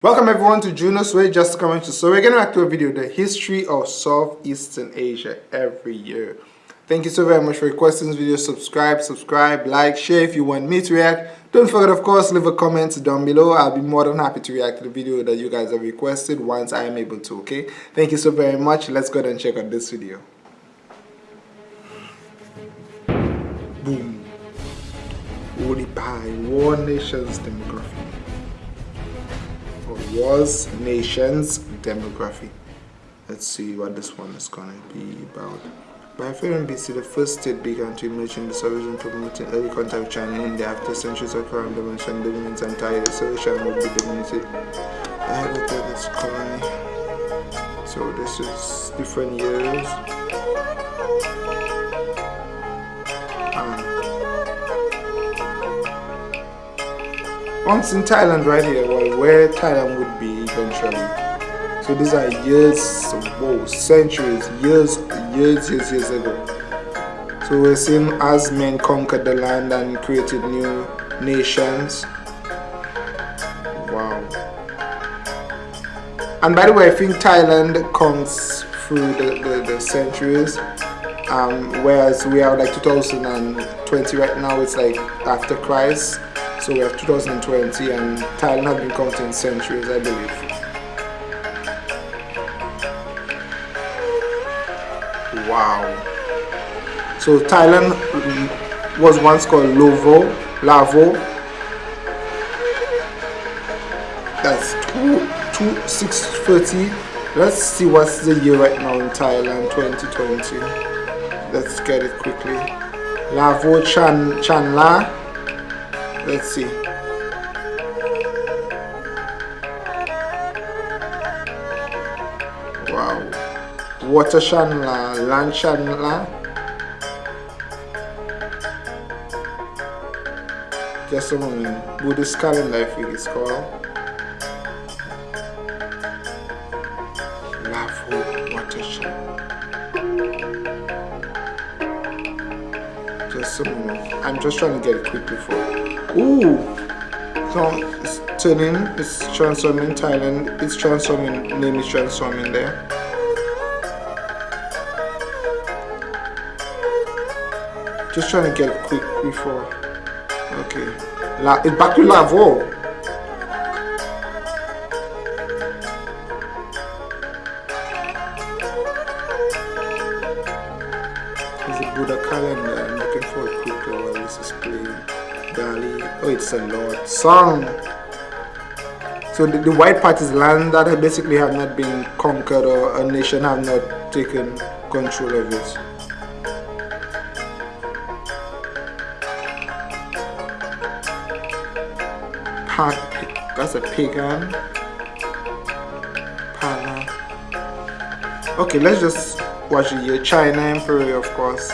Welcome everyone to Juno's Way, just coming to so we're getting back to a video, the history of Southeastern Asia every year. Thank you so very much for requesting this video. Subscribe, subscribe, like, share if you want me to react. Don't forget of course leave a comment down below. I'll be more than happy to react to the video that you guys have requested once I am able to, okay? Thank you so very much. Let's go ahead and check out this video. Boom. Holy pie, War Nations Demography was nations demography let's see what this one is gonna be about by 500 BC, the first state began to emerge in the solution promoting early contact with China and India after centuries of current domination, dominance and the solution would be dominated of this colony. So this is different years. Once in Thailand right here, well, where Thailand would be eventually. So these are years, whoa, centuries, years, years, years, years ago. So we're seeing as men conquered the land and created new nations. Wow. And by the way, I think Thailand comes through the, the, the centuries. Um, whereas we are like 2020 right now, it's like after Christ. So we have 2020 and Thailand has been counting centuries, I believe. Wow. So Thailand mm, was once called Lovo, Lavo. That's 2, 2, 630. Let's see what's the year right now in Thailand, 2020. Let's get it quickly. Lavo Chan Chenla let's see. Wow. Water Chenla land Chenla just a moment buddhist calendar i think it's called. Lavo water just a i'm just trying to get it quickly for Ooh. So it's turning, it's transforming Thailand, it's transforming, name is transforming there. Just trying to get quick before. Okay. La, it's back to Lavo. It's a Lord song. So the, the white part is land that basically have not been conquered or a nation have not taken control of it. That's a pagan. Pala. Okay, let's just watch the year. China Emperor, of course.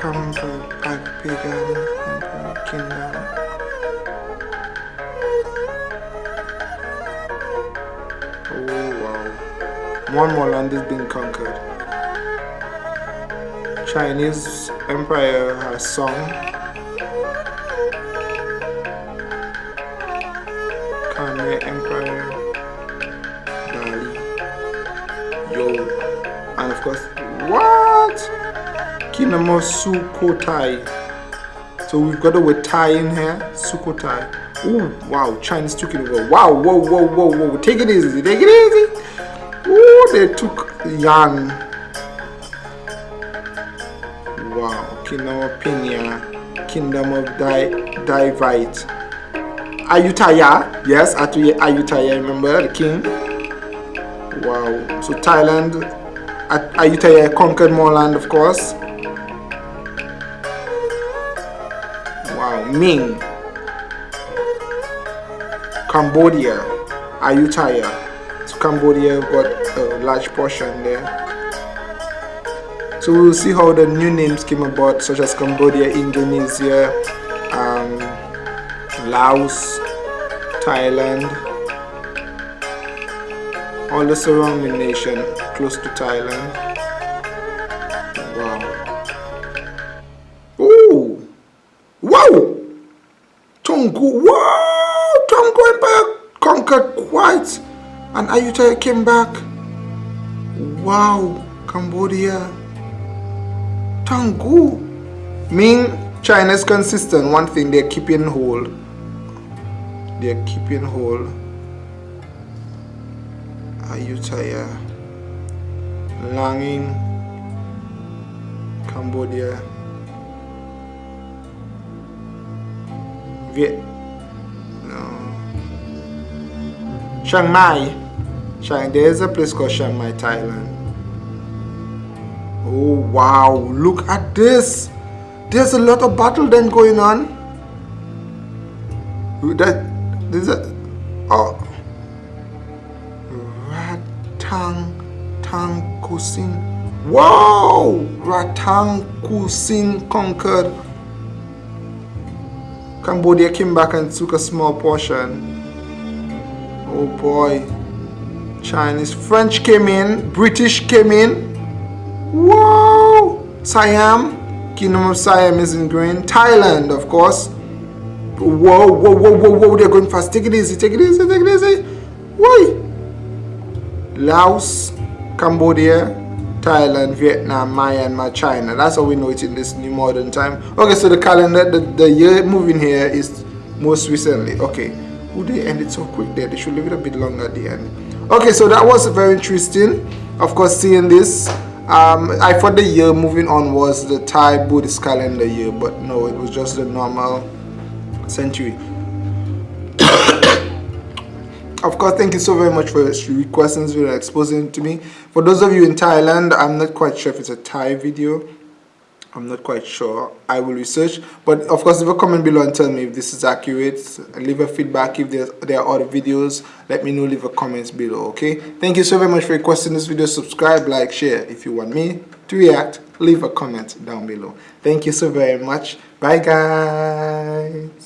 Come, pagan kingdom. One more land is being conquered. Chinese Empire has sung. Khmer Empire. Dali. Yo. And of course, what? Kingdom of. So we've got a word Thai in here, Sukhothai. Oh wow, Chinese took it over. Wow, whoa, whoa, whoa, whoa. Take it easy, take it easy. They took Yuan. Wow, Kingdom of Pinya, Kingdom of Dai Viet. Ayutthaya, yes, at Ayutthaya, remember the king? Wow, so Thailand, Ayutthaya conquered more land, of course. Wow Ming, Cambodia, Ayutthaya. So Cambodia got a large portion there. So we'll see how the new names came about, such as Cambodia, Indonesia, um, Laos, Thailand, all the surrounding nation close to Thailand. Toungoo. Wow! Toungoo Empire conquered quite And Ayutthaya came back. Wow, Cambodia. Toungoo. Mean China's consistent. One thing they're keeping hold. They're keeping hold. Ayutthaya. Langing. Cambodia. Viet. No. Chiang Mai. Chiang, there's a place called Chiang Mai, Thailand. Oh wow, look at this. There's a lot of battle then going on. That there's a oh Ratang Tang Kusin. Wow! Ratang Kusin conquered. Cambodia came back and took a small portion. Oh boy. Chinese, French came in, British came in. Whoa! Siam, Kingdom of Siam is in green. Thailand, of course. Whoa, whoa, whoa, whoa, whoa, they're going fast. Take it easy, take it easy, take it easy. Why? Laos, Cambodia, Thailand, Vietnam, Myanmar, China. That's how we know it in this new modern time. Okay, so the calendar, the, the year moving here is most recently. Okay. Would they end it so quick there? They should leave it a bit longer at the end. Okay, so that was very interesting. Of course, seeing this um, I thought the year moving on was the Thai Buddhist calendar year, but no, it was just the normal century. of course, thank you so very much for requesting this video exposing to me. For those of you in Thailand, I'm not quite sure if it's a Thai video I'm not quite sure. I will research. But of course, leave a comment below and tell me if this is accurate. Leave a feedback if there are other videos. Let me know. Leave a comment below. Okay. Thank you so very much for requesting this video. Subscribe, like, share. If you want me to react, leave a comment down below. Thank you so very much. Bye, guys.